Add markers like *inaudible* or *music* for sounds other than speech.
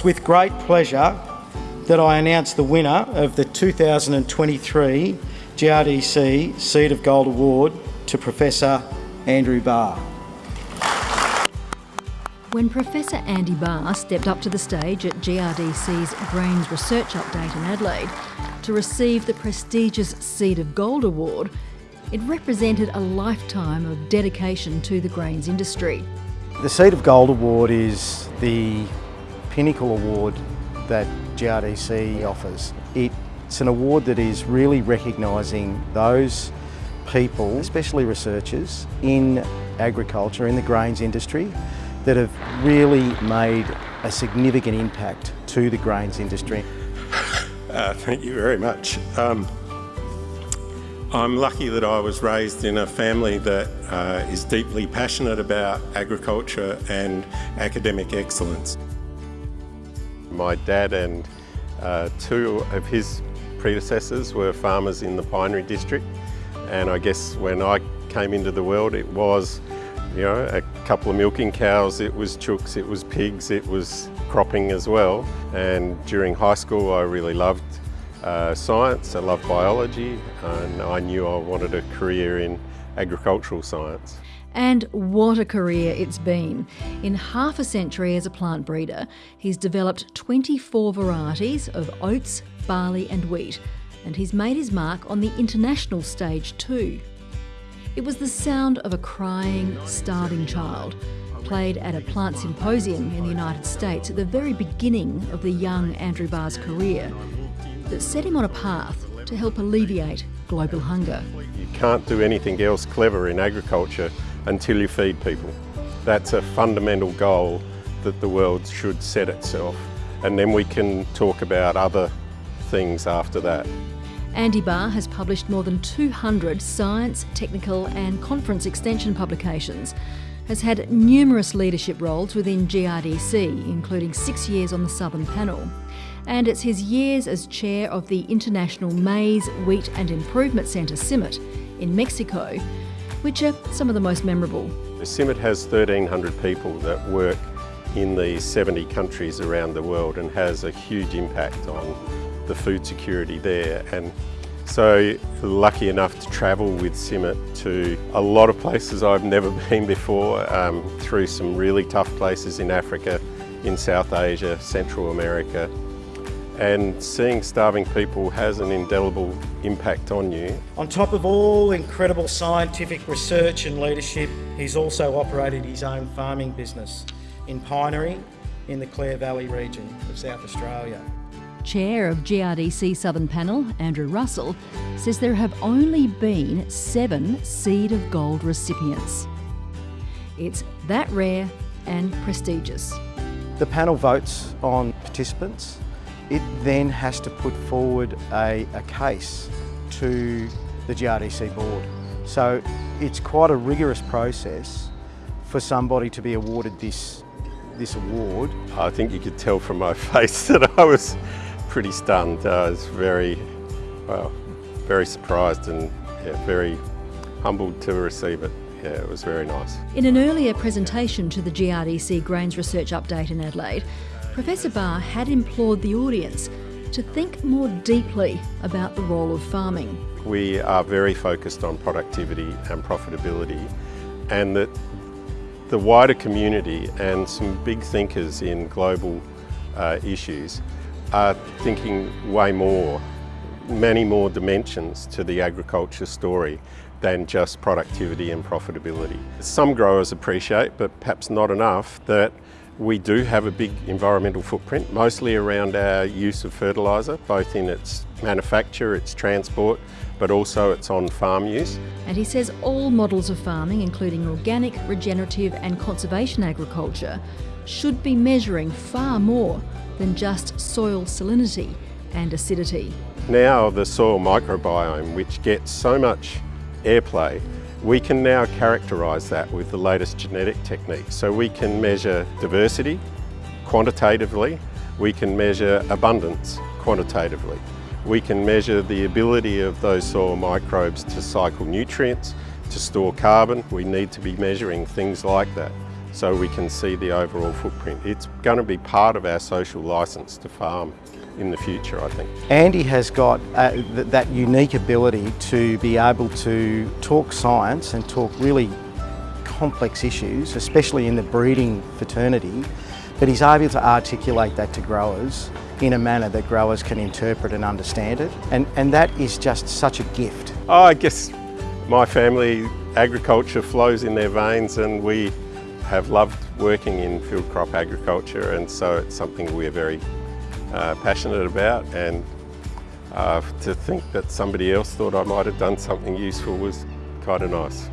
it's with great pleasure that I announce the winner of the 2023 GRDC Seed of Gold Award to Professor Andrew Barr. When Professor Andy Barr stepped up to the stage at GRDC's Grains Research Update in Adelaide to receive the prestigious Seed of Gold Award, it represented a lifetime of dedication to the grains industry. The Seed of Gold Award is the pinnacle award that GRDC offers. It's an award that is really recognising those people, especially researchers, in agriculture, in the grains industry, that have really made a significant impact to the grains industry. *laughs* Uh, thank you very much. Um, I'm lucky that I was raised in a family that uh, is deeply passionate about agriculture and academic excellence. My dad and uh, two of his predecessors were farmers in the Pinery district. And I guess when I came into the world it was you know a couple of milking cows, it was chooks, it was pigs, it was cropping as well. And during high school I really loved uh, science, I loved biology and I knew I wanted a career in agricultural science. And what a career it's been. In half a century as a plant breeder, he's developed 24 varieties of oats, barley and wheat, and he's made his mark on the international stage too. It was the sound of a crying, starving child, played at a plant symposium in the United States at the very beginning of the young Andrew Barr's career, that set him on a path to help alleviate global hunger. You can't do anything else clever in agriculture until you feed people. That's a fundamental goal that the world should set itself and then we can talk about other things after that. Andy Barr has published more than 200 science, technical and conference extension publications, has had numerous leadership roles within GRDC, including six years on the Southern Panel. And it's his years as chair of the International Maize, Wheat and Improvement Centre, CIMMYT, in Mexico, which are some of the most memorable. CIMMYT has 1,300 people that work in the 70 countries around the world and has a huge impact on the food security there. And so lucky enough to travel with CIMMYT to a lot of places I've never *laughs* been before, um, through some really tough places in Africa, in South Asia, Central America, and seeing starving people has an indelible impact on you. On top of all incredible scientific research and leadership, he's also operated his own farming business in Pinery in the Clare Valley region of South Australia. Chair of GRDC Southern Panel, Andrew Russell, says there have only been seven Seed of Gold recipients. It's that rare and prestigious. The panel votes on participants it then has to put forward a, a case to the GRDC board. So it's quite a rigorous process for somebody to be awarded this, this award. I think you could tell from my *laughs* face that I was pretty stunned. I was very, well, very surprised and yeah, very humbled to receive it. Yeah, it was very nice. In an earlier presentation to the GRDC Grains Research Update in Adelaide, Professor Barr had implored the audience to think more deeply about the role of farming. We are very focused on productivity and profitability and that the wider community and some big thinkers in global uh, issues are thinking way more, many more dimensions to the agriculture story than just productivity and profitability. Some growers appreciate, but perhaps not enough, that we do have a big environmental footprint, mostly around our use of fertiliser, both in its manufacture, its transport, but also its on-farm use. And he says all models of farming, including organic, regenerative and conservation agriculture, should be measuring far more than just soil salinity and acidity. Now the soil microbiome, which gets so much airplay, we can now characterise that with the latest genetic techniques. So we can measure diversity quantitatively, we can measure abundance quantitatively. We can measure the ability of those soil microbes to cycle nutrients, to store carbon. We need to be measuring things like that. So we can see the overall footprint. It's going to be part of our social licence to farm in the future, I think. Andy has got uh, th that unique ability to be able to talk science and talk really complex issues, especially in the breeding fraternity, but he's able to articulate that to growers in a manner that growers can interpret and understand it. And, and that is just such a gift. Oh, I guess my family, agriculture flows in their veins and we have loved working in field crop agriculture and so it's something we're very uh, passionate about and uh, to think that somebody else thought I might have done something useful was kind of nice.